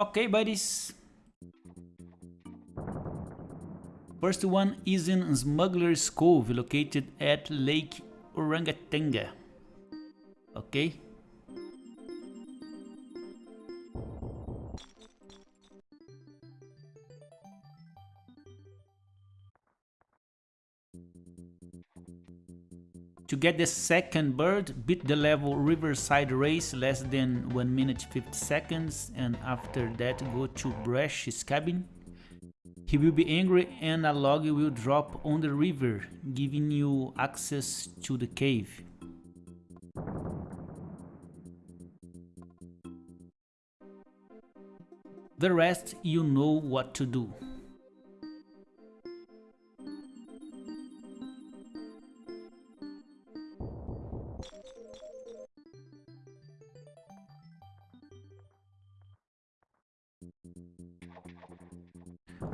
Okay, buddies. First one is in Smuggler's Cove, located at Lake Orangatanga. Okay. To get the second bird, beat the level Riverside Race less than 1 minute 50 seconds and after that go to Brash's cabin. He will be angry and a log will drop on the river, giving you access to the cave. The rest you know what to do.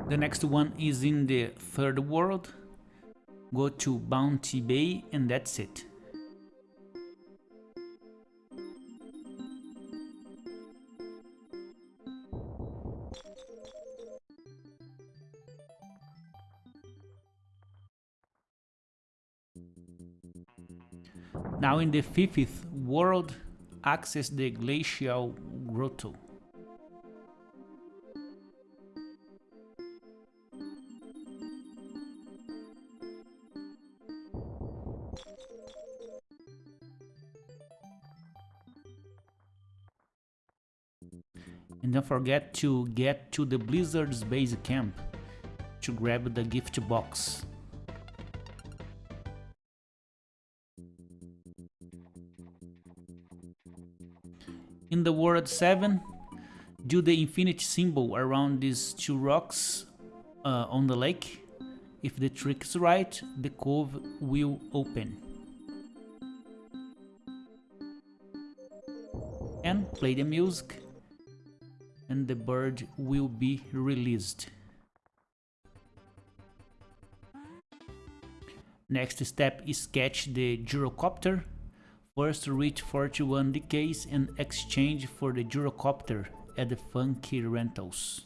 The next one is in the third world. Go to Bounty Bay and that's it. Now in the fifth world, access the glacial grotto. And don't forget to get to the Blizzard's base camp to grab the gift box. In the World 7, do the infinity symbol around these two rocks uh, on the lake. If the trick is right, the cove will open. And play the music and the bird will be released. Next step is catch the gyrocopter. First reach 41 DKs and exchange for the gyrocopter at the Funky Rentals.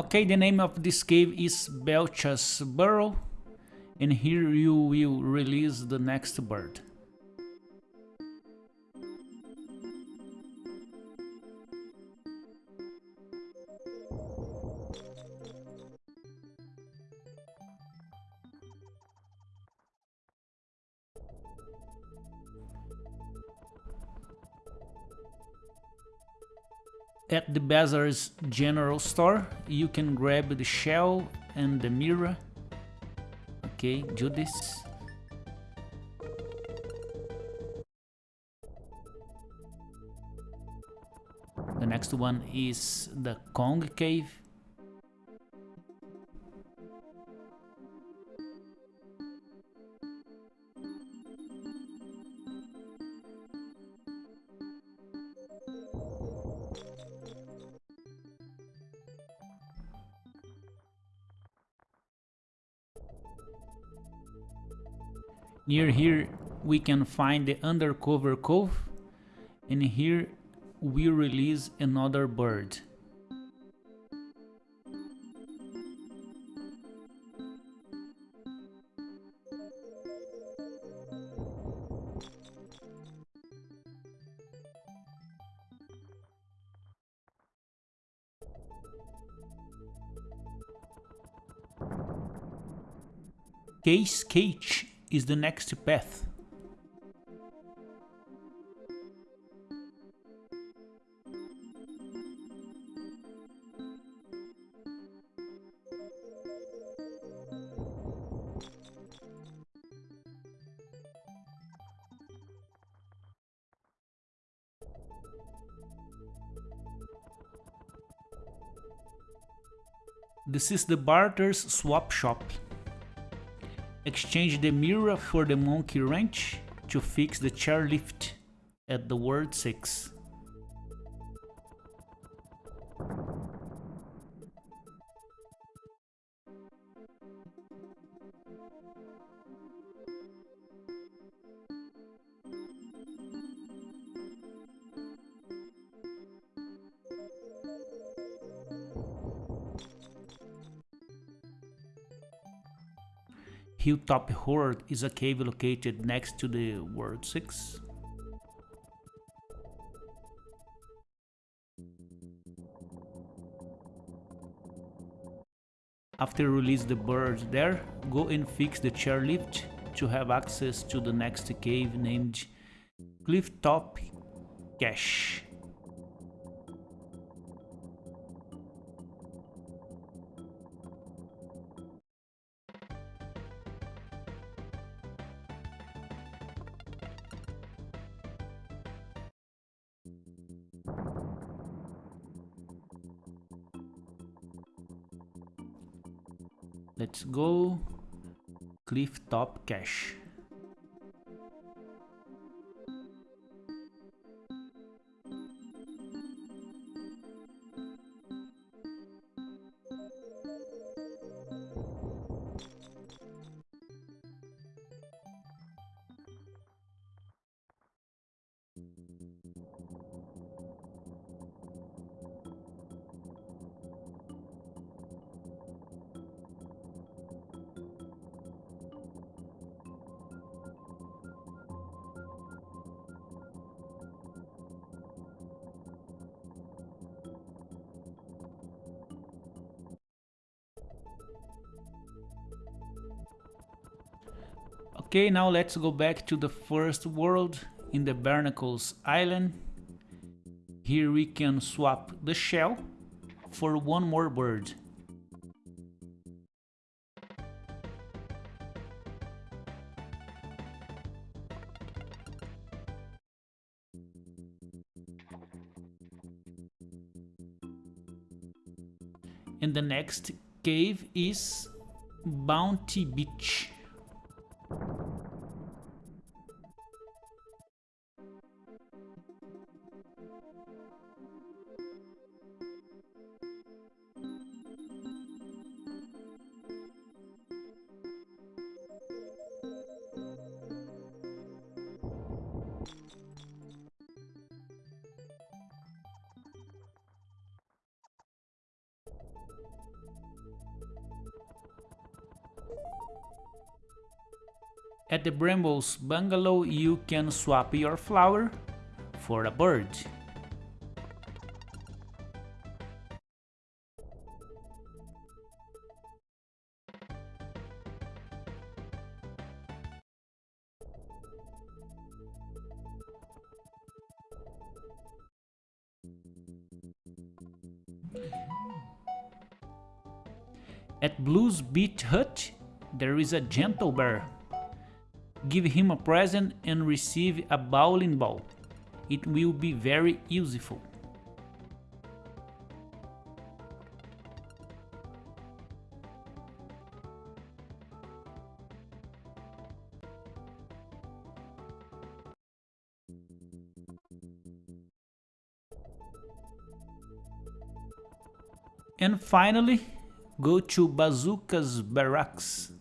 Okay, the name of this cave is Belcha's Burrow, and here you will release the next bird. At the Bazaar's general store, you can grab the shell and the mirror. Okay, do this. The next one is the Kong Cave. Near here we can find the undercover cove and here we release another bird. K's Cache is the next path. This is the Barter's Swap Shop. Exchange the mirror for the monkey wrench to fix the chairlift at the word 6. Hilltop Hoard is a cave located next to the World 6. After release the bird there, go and fix the chairlift to have access to the next cave named Clifftop Cache. Let's go Clifftop Cache. Okay, now let's go back to the first world in the Barnacles Island. Here we can swap the shell for one more bird. And the next cave is Bounty Beach. At the Brambles bungalow you can swap your flower for a bird. At Blues Beach Hut, there is a gentle bear Give him a present and receive a bowling ball. It will be very useful. And finally, go to Bazooka's barracks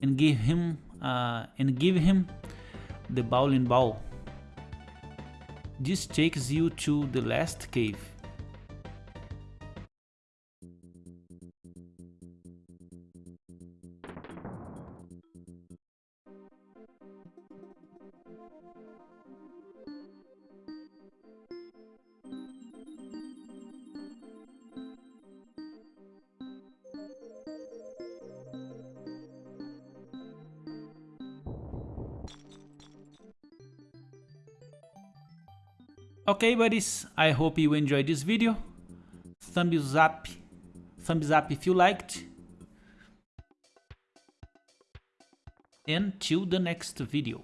and give him uh, and give him the bowling ball. This takes you to the last cave. Okay buddies, I hope you enjoyed this video. Thumbs up, thumbs up if you liked. And till the next video.